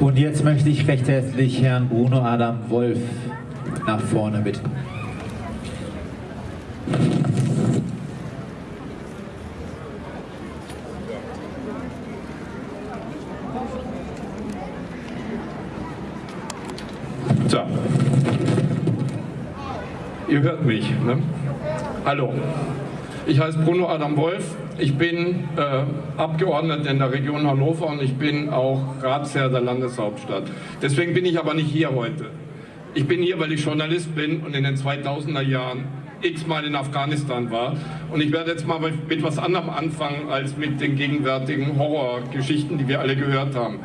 Und jetzt möchte ich recht herzlich Herrn Bruno Adam Wolf nach vorne bitten. So. Ihr hört mich, ne? Hallo. Ich heiße Bruno Adam Wolf. Ich bin äh, Abgeordneter in der Region Hannover und ich bin auch Ratsherr der Landeshauptstadt. Deswegen bin ich aber nicht hier heute. Ich bin hier, weil ich Journalist bin und in den 2000er Jahren x-mal in Afghanistan war. Und ich werde jetzt mal mit was anderem anfangen als mit den gegenwärtigen Horrorgeschichten, die wir alle gehört haben.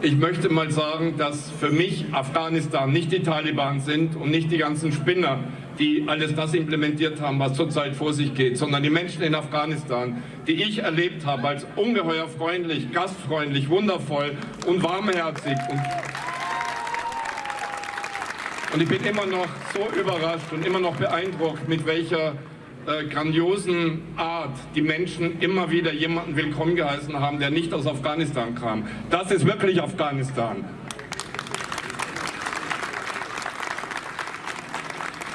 Ich möchte mal sagen, dass für mich Afghanistan nicht die Taliban sind und nicht die ganzen Spinner, die alles das implementiert haben, was zurzeit vor sich geht, sondern die Menschen in Afghanistan, die ich erlebt habe als ungeheuer freundlich, gastfreundlich, wundervoll und warmherzig. Und, und ich bin immer noch so überrascht und immer noch beeindruckt, mit welcher äh, grandiosen Art die Menschen immer wieder jemanden willkommen geheißen haben, der nicht aus Afghanistan kam. Das ist wirklich Afghanistan.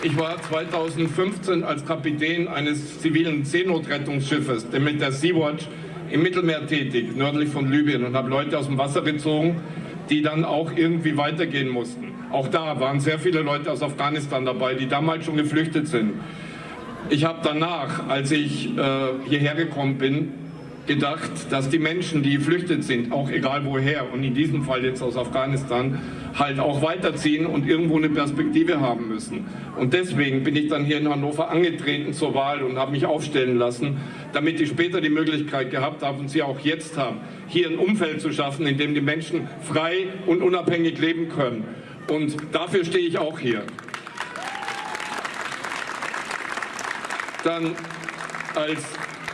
Ich war 2015 als Kapitän eines zivilen Seenotrettungsschiffes, mit der Sea-Watch, im Mittelmeer tätig, nördlich von Libyen und habe Leute aus dem Wasser gezogen, die dann auch irgendwie weitergehen mussten. Auch da waren sehr viele Leute aus Afghanistan dabei, die damals schon geflüchtet sind. Ich habe danach, als ich äh, hierher gekommen bin, gedacht, dass die Menschen, die geflüchtet sind, auch egal woher und in diesem Fall jetzt aus Afghanistan, halt auch weiterziehen und irgendwo eine Perspektive haben müssen. Und deswegen bin ich dann hier in Hannover angetreten zur Wahl und habe mich aufstellen lassen, damit ich später die Möglichkeit gehabt habe und sie auch jetzt haben, hier ein Umfeld zu schaffen, in dem die Menschen frei und unabhängig leben können. Und dafür stehe ich auch hier. Dann als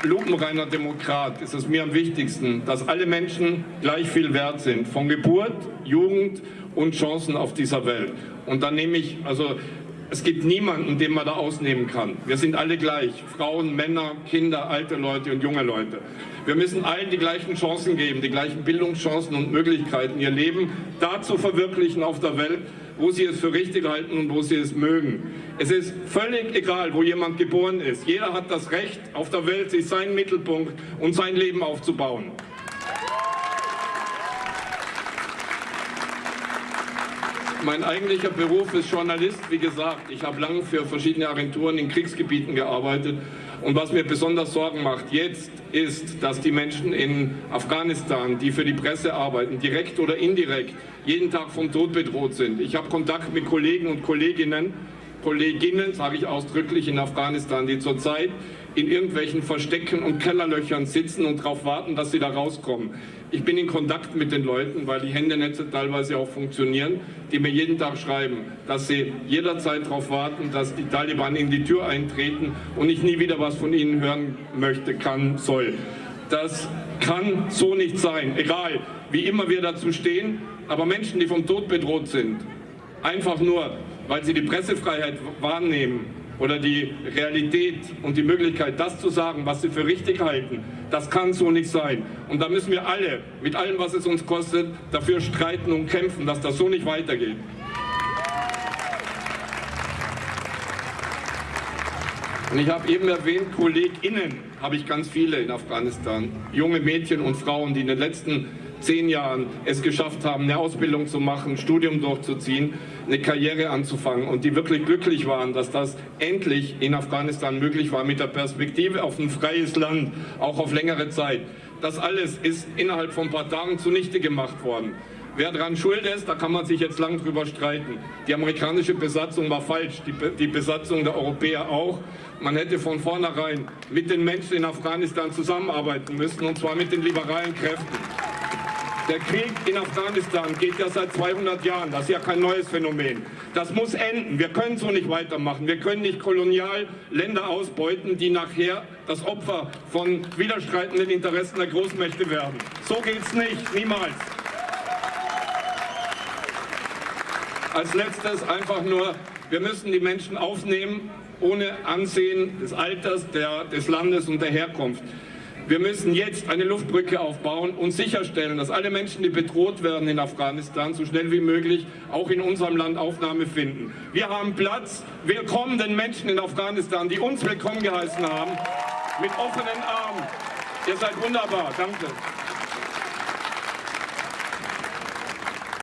lupenreiner Demokrat ist es mir am wichtigsten, dass alle Menschen gleich viel wert sind, von Geburt, Jugend und Chancen auf dieser Welt. Und dann nehme ich, also es gibt niemanden, den man da ausnehmen kann. Wir sind alle gleich, Frauen, Männer, Kinder, alte Leute und junge Leute. Wir müssen allen die gleichen Chancen geben, die gleichen Bildungschancen und Möglichkeiten, ihr Leben da zu verwirklichen auf der Welt, wo sie es für richtig halten und wo sie es mögen. Es ist völlig egal, wo jemand geboren ist. Jeder hat das Recht, auf der Welt sich seinen Mittelpunkt und sein Leben aufzubauen. Mein eigentlicher Beruf ist Journalist, wie gesagt. Ich habe lange für verschiedene Agenturen in Kriegsgebieten gearbeitet. Und was mir besonders Sorgen macht jetzt, ist, dass die Menschen in Afghanistan, die für die Presse arbeiten, direkt oder indirekt, jeden Tag vom Tod bedroht sind. Ich habe Kontakt mit Kollegen und Kolleginnen, Kolleginnen, sage ich ausdrücklich, in Afghanistan, die zurzeit in irgendwelchen Verstecken und Kellerlöchern sitzen und darauf warten, dass sie da rauskommen. Ich bin in Kontakt mit den Leuten, weil die Händernetze teilweise auch funktionieren, die mir jeden Tag schreiben, dass sie jederzeit darauf warten, dass die Taliban in die Tür eintreten und ich nie wieder was von ihnen hören möchte, kann, soll. Das kann so nicht sein, egal wie immer wir dazu stehen, aber Menschen, die vom Tod bedroht sind, einfach nur, weil sie die Pressefreiheit wahrnehmen, oder die Realität und die Möglichkeit, das zu sagen, was sie für richtig halten, das kann so nicht sein. Und da müssen wir alle, mit allem, was es uns kostet, dafür streiten und kämpfen, dass das so nicht weitergeht. Und ich habe eben erwähnt, KollegInnen habe ich ganz viele in Afghanistan. Junge Mädchen und Frauen, die in den letzten zehn Jahren es geschafft haben, eine Ausbildung zu machen, ein Studium durchzuziehen, eine Karriere anzufangen und die wirklich glücklich waren, dass das endlich in Afghanistan möglich war mit der Perspektive auf ein freies Land, auch auf längere Zeit. Das alles ist innerhalb von ein paar Tagen zunichte gemacht worden. Wer daran schuld ist, da kann man sich jetzt lang drüber streiten. Die amerikanische Besatzung war falsch, die, die Besatzung der Europäer auch. Man hätte von vornherein mit den Menschen in Afghanistan zusammenarbeiten müssen, und zwar mit den liberalen Kräften. Der Krieg in Afghanistan geht ja seit 200 Jahren. Das ist ja kein neues Phänomen. Das muss enden. Wir können so nicht weitermachen. Wir können nicht kolonial Länder ausbeuten, die nachher das Opfer von widerstreitenden Interessen der Großmächte werden. So geht es nicht. Niemals. Als letztes einfach nur, wir müssen die Menschen aufnehmen, ohne Ansehen des Alters, der, des Landes und der Herkunft. Wir müssen jetzt eine Luftbrücke aufbauen und sicherstellen, dass alle Menschen, die bedroht werden in Afghanistan, so schnell wie möglich auch in unserem Land Aufnahme finden. Wir haben Platz. Willkommen den Menschen in Afghanistan, die uns willkommen geheißen haben, mit offenen Armen. Ihr seid wunderbar. Danke.